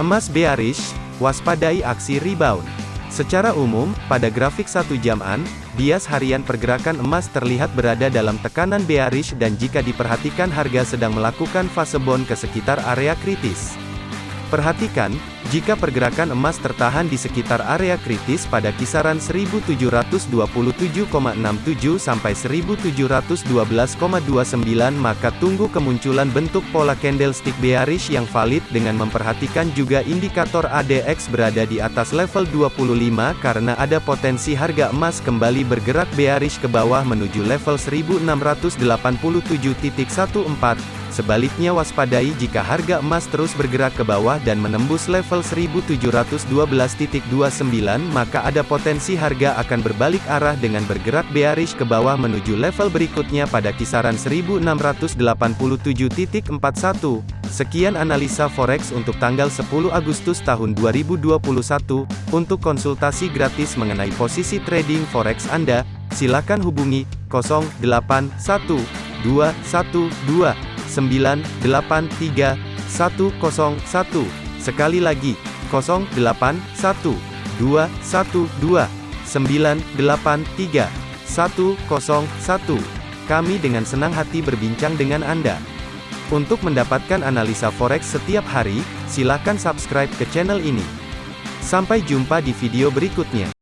Emas bearish, waspadai aksi rebound. Secara umum, pada grafik satu jaman, bias harian pergerakan emas terlihat berada dalam tekanan bearish dan jika diperhatikan harga sedang melakukan fase bond ke sekitar area kritis. Perhatikan, jika pergerakan emas tertahan di sekitar area kritis pada kisaran 1727,67 sampai 1712,29 maka tunggu kemunculan bentuk pola candlestick bearish yang valid dengan memperhatikan juga indikator ADX berada di atas level 25 karena ada potensi harga emas kembali bergerak bearish ke bawah menuju level 1687.14 Sebaliknya waspadai jika harga emas terus bergerak ke bawah dan menembus level 1712.29 maka ada potensi harga akan berbalik arah dengan bergerak bearish ke bawah menuju level berikutnya pada kisaran 1687.41. Sekian analisa forex untuk tanggal 10 Agustus tahun 2021. Untuk konsultasi gratis mengenai posisi trading forex Anda, silakan hubungi 081212 983 101. Sekali lagi, 081 212 983 101. Kami dengan senang hati berbincang dengan Anda. Untuk mendapatkan analisa forex setiap hari, silakan subscribe ke channel ini. Sampai jumpa di video berikutnya.